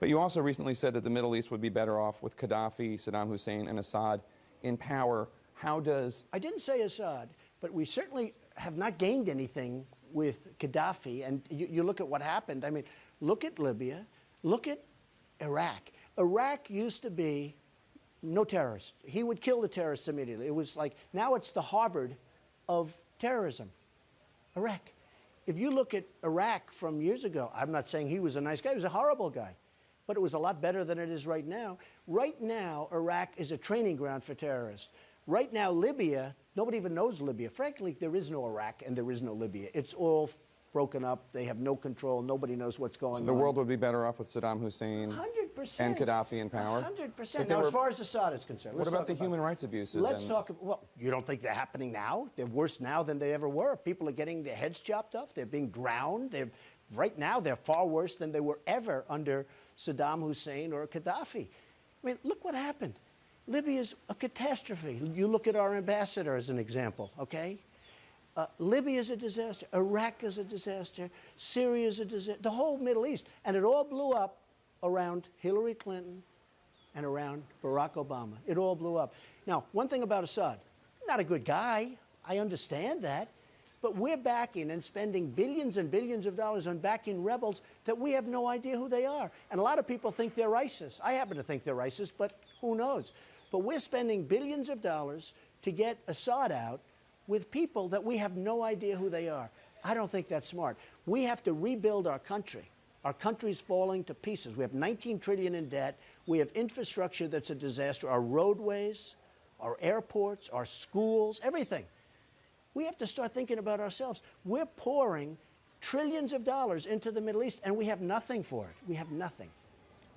But you also recently said that the Middle East would be better off with Gaddafi, Saddam Hussein, and Assad in power. How does I didn't say Assad, but we certainly have not gained anything with Gaddafi. And you, you look at what happened. I mean, look at Libya, look at Iraq. Iraq used to be no terrorists. He would kill the terrorists immediately. It was like now it's the Harvard of terrorism. Iraq. If you look at Iraq from years ago, I'm not saying he was a nice guy, he was a horrible guy but it was a lot better than it is right now. Right now, Iraq is a training ground for terrorists. Right now, Libya, nobody even knows Libya. Frankly, there is no Iraq and there is no Libya. It's all broken up. They have no control. Nobody knows what's going the on. The world would be better off with Saddam Hussein 100%. and Gaddafi in power? 100%. Now, were- as far as Assad is concerned, What about the human rights abuses? Let's talk. Well, you don't think they're happening now? They're worse now than they ever were. People are getting their heads chopped off. They're being drowned. They're right now. They're far worse than they were ever under Saddam Hussein or Gaddafi. I mean, look what happened. Libya is a catastrophe. You look at our ambassador as an example. Okay. Uh, Libya is a disaster. Iraq is a disaster. Syria is a disaster. The whole Middle East. And it all blew up around Hillary Clinton and around Barack Obama. It all blew up. Now, one thing about Assad, not a good guy. I understand that. But we're backing and spending billions and billions of dollars on backing rebels that we have no idea who they are. And a lot of people think they're ISIS. I happen to think they're ISIS, but who knows? But we're spending billions of dollars to get Assad out with people that we have no idea who they are. I don't think that's smart. We have to rebuild our country. Our country's falling to pieces. We have 19 trillion in debt. We have infrastructure that's a disaster. Our roadways, our airports, our schools, everything. We have to start thinking about ourselves. We're pouring trillions of dollars into the Middle East and we have nothing for it. We have nothing.